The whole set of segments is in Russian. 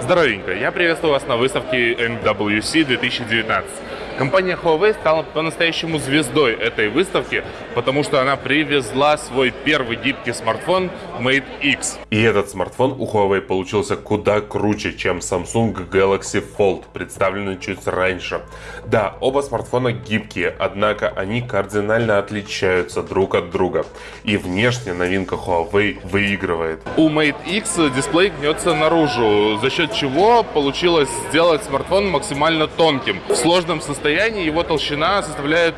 Здоровенько, я приветствую вас на выставке MWC 2019. Компания Huawei стала по-настоящему звездой этой выставки, потому что она привезла свой первый гибкий смартфон Mate X. И этот смартфон у Huawei получился куда круче, чем Samsung Galaxy Fold, представленный чуть раньше. Да, оба смартфона гибкие, однако они кардинально отличаются друг от друга. И внешне новинка Huawei выигрывает. У Mate X дисплей гнется наружу, за счет чего получилось сделать смартфон максимально тонким. В сложном состоянии его толщина составляет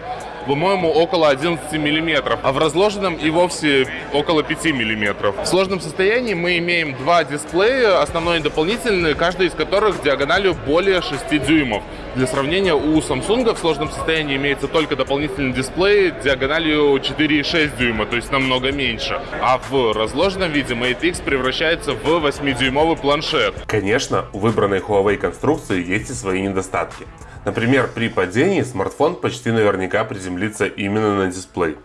по-моему, около 11 миллиметров, а в разложенном и вовсе около 5 миллиметров. В сложном состоянии мы имеем два дисплея, основной и дополнительный, каждый из которых диагональю более 6 дюймов. Для сравнения, у Samsung в сложном состоянии имеется только дополнительный дисплей диагональю 4,6 дюйма, то есть намного меньше. А в разложенном виде Mate X превращается в 8-дюймовый планшет. Конечно, у выбранной Huawei конструкции есть и свои недостатки. Например, при падении смартфон почти наверняка приземлится именно на дисплей.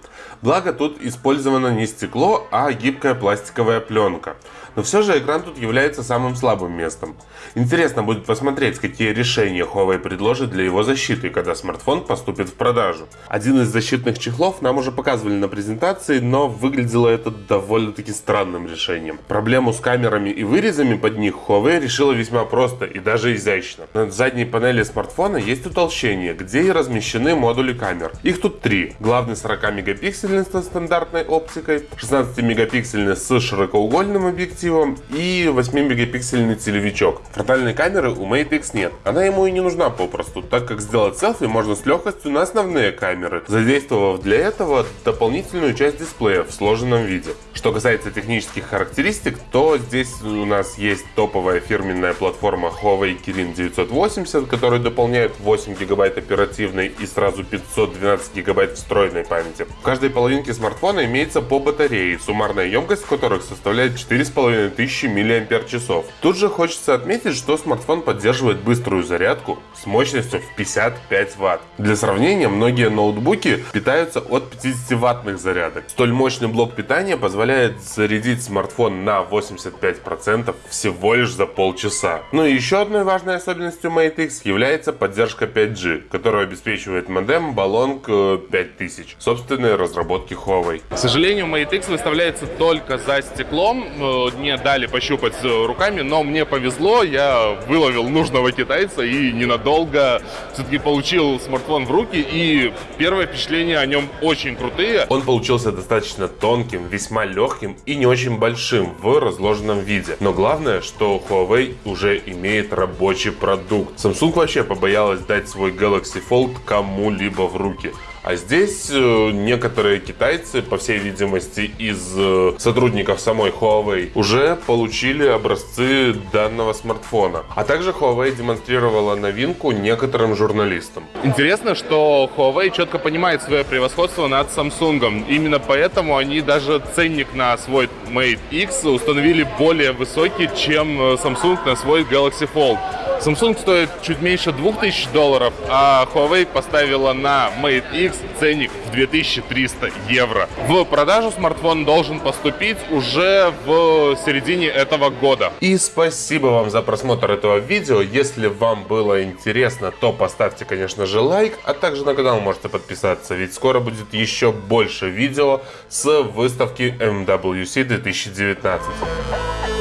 Благо тут использовано не стекло, а гибкая пластиковая пленка. Но все же экран тут является самым слабым местом. Интересно будет посмотреть, какие решения Huawei предложит для его защиты, когда смартфон поступит в продажу. Один из защитных чехлов нам уже показывали на презентации, но выглядело это довольно-таки странным решением. Проблему с камерами и вырезами под них Huawei решила весьма просто и даже изящно. На задней панели смартфона есть утолщение, где и размещены модули камер. Их тут три. Главный 40 мегапиксельный со стандартной оптикой, 16 мегапиксельный с широкоугольным объективом и 8 мегапиксельный телевичок. Фронтальной камеры у Mate X нет. Она ему и не нужна попросту, так как сделать селфи можно с легкостью на основные камеры, задействовав для этого дополнительную часть дисплея в сложенном виде. Что касается технических характеристик, то здесь у нас есть топовая фирменная платформа Huawei Kirin 980, которая дополняет 8 гигабайт оперативной и сразу 512 гигабайт встроенной памяти. В каждой половинке смартфона имеется по батарее, суммарная емкость которых составляет 4500 мАч. Тут же хочется отметить, что смартфон поддерживает быструю зарядку с мощностью в 55 Вт. Для сравнения, многие ноутбуки питаются от 50 ваттных зарядок. Столь мощный блок питания позволяет зарядить смартфон на 85% всего лишь за полчаса. Ну и еще одной важной особенностью Mate X является поддержка 5G, которую обеспечивает модем Balong 5000, собственной разработки Huawei. К сожалению, Mate X выставляется только за стеклом, э, не дали пощупать руками, но мне повезло, я выловил нужного китайца и ненадолго все-таки получил смартфон в руки, и первое впечатление о нем очень крутые. Он получился достаточно тонким, весьма легким и не очень большим в разложенном виде. Но главное, что Huawei уже имеет рабочий продукт. Samsung вообще побоялась дать свой Galaxy Fold кому-либо в руки. А здесь э, некоторые китайцы, по всей видимости, из э, сотрудников самой Huawei, уже получили образцы данного смартфона. А также Huawei демонстрировала новинку некоторым журналистам. Интересно, что Huawei четко понимает свое превосходство над Samsung. Именно поэтому они даже ценник на свой Mate X установили более высокий, чем э, Samsung на свой Galaxy Fold. Samsung стоит чуть меньше 2000 долларов, а Huawei поставила на Mate X ценник в 2300 евро. В продажу смартфон должен поступить уже в середине этого года. И спасибо вам за просмотр этого видео. Если вам было интересно, то поставьте, конечно же, лайк, а также на канал можете подписаться, ведь скоро будет еще больше видео с выставки MWC 2019.